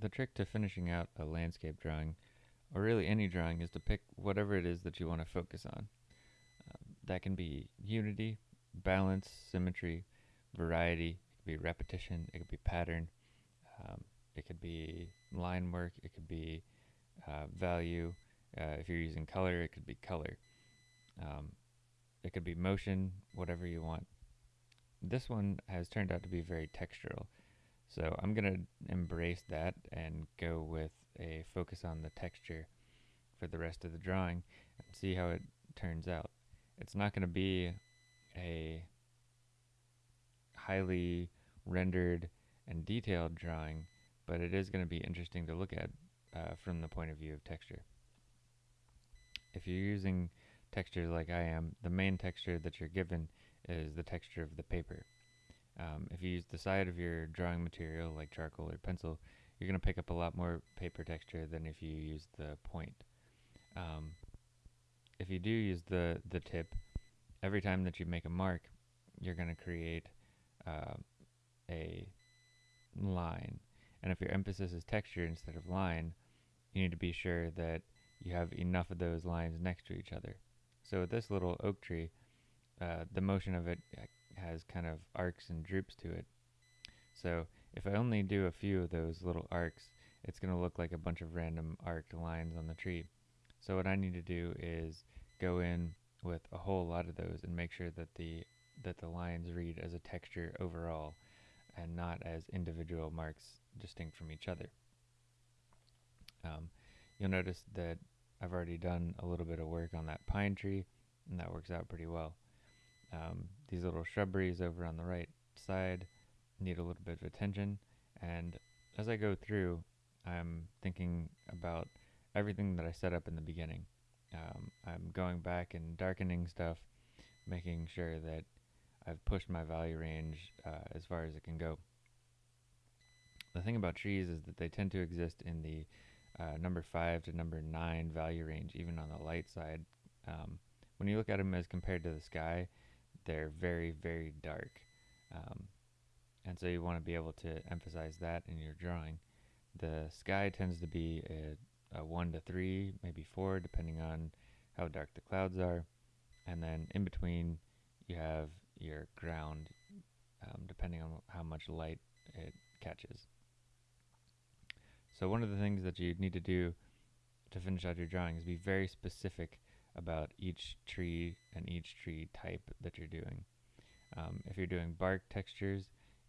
the trick to finishing out a landscape drawing, or really any drawing, is to pick whatever it is that you want to focus on. Uh, that can be unity, balance, symmetry, variety, it could be repetition, it could be pattern, um, it could be line work, it could be uh, value. Uh, if you're using color, it could be color. Um, it could be motion, whatever you want. This one has turned out to be very textural. So I'm going to embrace that and go with a focus on the texture for the rest of the drawing and see how it turns out. It's not going to be a highly rendered and detailed drawing, but it is going to be interesting to look at uh, from the point of view of texture. If you're using textures like I am, the main texture that you're given is the texture of the paper. Um, if you use the side of your drawing material like charcoal or pencil, you're going to pick up a lot more paper texture than if you use the point. Um, if you do use the, the tip, every time that you make a mark, you're going to create uh, a line. And if your emphasis is texture instead of line, you need to be sure that you have enough of those lines next to each other. So with this little oak tree, uh, the motion of it has kind of arcs and droops to it. So if I only do a few of those little arcs, it's going to look like a bunch of random arced lines on the tree. So what I need to do is go in with a whole lot of those and make sure that the that the lines read as a texture overall and not as individual marks distinct from each other. Um, you'll notice that I've already done a little bit of work on that pine tree and that works out pretty well. Um, these little shrubberies over on the right side need a little bit of attention and as I go through I'm thinking about everything that I set up in the beginning. Um, I'm going back and darkening stuff, making sure that I've pushed my value range uh, as far as it can go. The thing about trees is that they tend to exist in the uh, number 5 to number 9 value range, even on the light side. Um, when you look at them as compared to the sky, they're very, very dark. Um, and so you want to be able to emphasize that in your drawing. The sky tends to be a, a 1 to 3, maybe 4, depending on how dark the clouds are. And then in between, you have your ground, um, depending on how much light it catches. So one of the things that you need to do to finish out your drawing is be very specific about each tree and each tree type that you're doing. Um, if you're doing bark textures,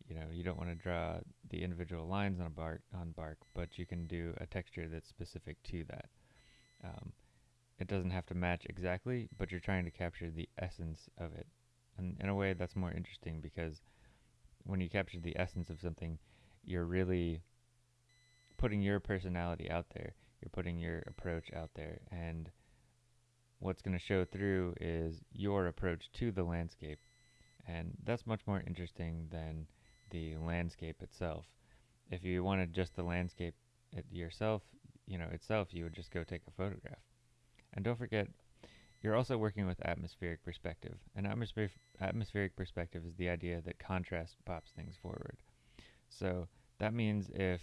you know you don't want to draw the individual lines on a bark on bark, but you can do a texture that's specific to that. Um, it doesn't have to match exactly, but you're trying to capture the essence of it. And in a way, that's more interesting because when you capture the essence of something, you're really putting your personality out there. You're putting your approach out there, and what's going to show through is your approach to the landscape. And that's much more interesting than the landscape itself. If you wanted just the landscape yourself, you know, itself, you would just go take a photograph. And don't forget, you're also working with atmospheric perspective. An atmospheric, atmospheric perspective is the idea that contrast pops things forward. So that means if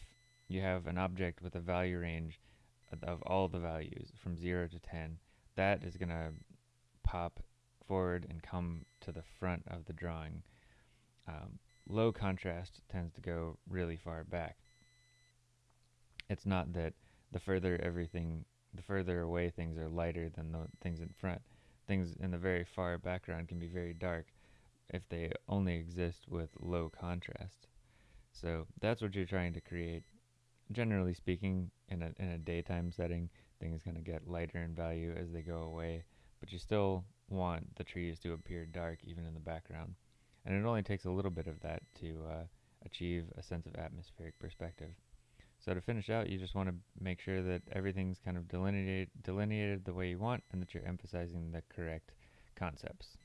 you have an object with a value range of all the values from 0 to 10, that is going to pop forward and come to the front of the drawing. Um, low contrast tends to go really far back. It's not that the further everything, the further away things are lighter than the things in front. Things in the very far background can be very dark if they only exist with low contrast. So that's what you're trying to create. Generally speaking, in a, in a daytime setting, things going to get lighter in value as they go away, but you still want the trees to appear dark even in the background. And it only takes a little bit of that to uh, achieve a sense of atmospheric perspective. So to finish out, you just want to make sure that everything's kind of delineated, delineated the way you want and that you're emphasizing the correct concepts.